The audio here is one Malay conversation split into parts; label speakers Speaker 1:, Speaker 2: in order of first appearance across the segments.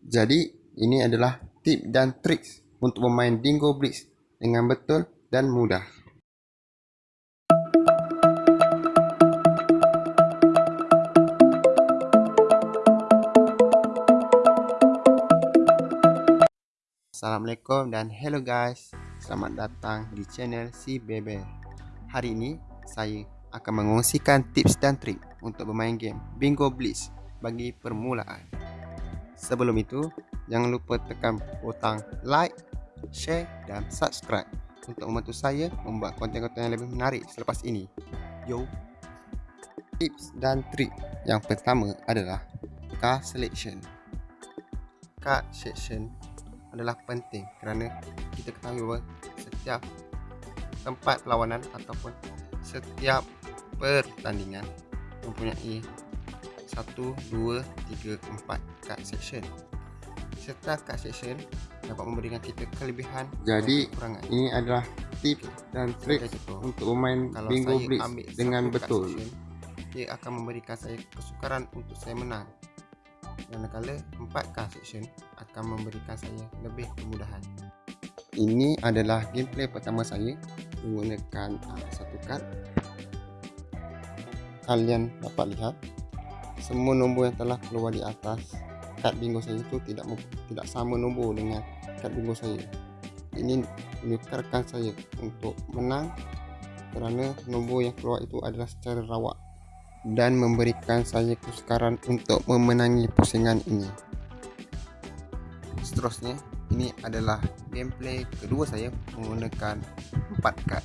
Speaker 1: Jadi, ini adalah tip dan trik untuk bermain Dingo Blitz dengan betul dan mudah. Assalamualaikum dan hello guys. Selamat datang di channel Si Bebe. Hari ini saya akan mengongsikan tips dan trik untuk bermain game Bingo Blitz bagi permulaan. Sebelum itu, jangan lupa tekan butang like, share dan subscribe untuk membantu saya membuat konten-konten yang lebih menarik selepas ini. Yo! Tips dan trik yang pertama adalah card selection. Card selection adalah penting kerana kita ketahui bahawa setiap tempat perlawanan ataupun setiap pertandingan mempunyai 1, 2, 3, 4 card section. Serta card section dapat memberikan kita kelebihan jadi kekurangan. ini adalah tip dan trik untuk bermain Kalau bingo blitz dengan betul. section, dia akan memberikan saya kesukaran untuk saya menang. Manakala 4 card section akan memberikan saya lebih kemudahan. Ini adalah gameplay pertama saya menggunakan uh, satu card. Kalian dapat lihat semua nombor yang telah keluar di atas kad bingo saya itu tidak tidak sama nombor dengan kad bingo saya. Ini menyukarkan saya untuk menang kerana nombor yang keluar itu adalah secara rawak dan memberikan saya kesukaran untuk memenangi pusingan ini. Seterusnya ini adalah gameplay kedua saya menggunakan 4 kad.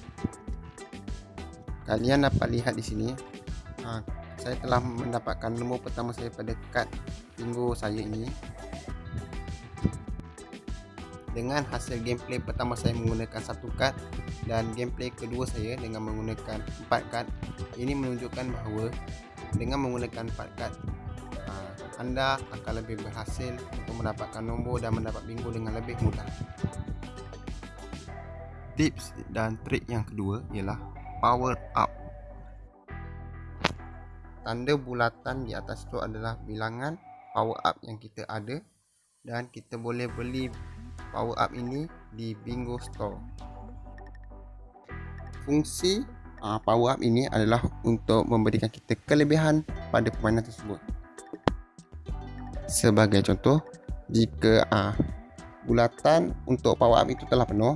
Speaker 1: Kalian dapat lihat di sini ha, saya telah mendapatkan nombor pertama saya pada kad bingo saya ini. Dengan hasil gameplay pertama saya menggunakan satu kad dan gameplay kedua saya dengan menggunakan empat kad ini menunjukkan bahawa dengan menggunakan empat kad ah, anda akan lebih berhasil untuk mendapatkan nombor dan mendapat bingo dengan lebih mudah. Tips dan trik yang kedua ialah power up tanda bulatan di atas tu adalah bilangan power up yang kita ada dan kita boleh beli power up ini di bingo store. Fungsi uh, power up ini adalah untuk memberikan kita kelebihan pada permainan tersebut. Sebagai contoh jika uh, bulatan untuk power up itu telah penuh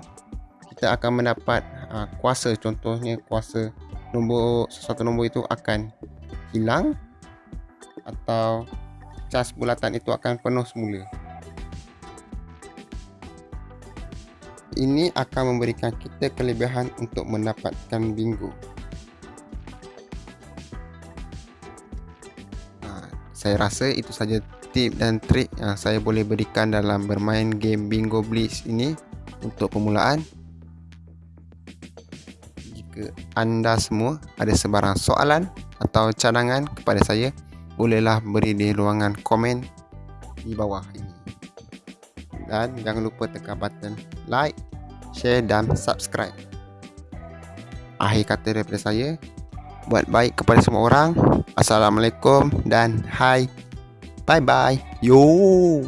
Speaker 1: kita akan mendapat uh, kuasa. Contohnya kuasa nombor sesuatu nombor itu akan hilang atau cas bulatan itu akan penuh semula. Ini akan memberikan kita kelebihan untuk mendapatkan bingo. Ha, saya rasa itu saja tip dan trik yang saya boleh berikan dalam bermain game Bingo Blitz ini untuk permulaan. Jika anda semua ada sebarang soalan atau cadangan kepada saya bolehlah beri di ruangan komen di bawah ini. Dan jangan lupa tekan button like share dan subscribe. Akhir kata daripada saya buat baik kepada semua orang. Assalamualaikum dan hai. Bye bye yo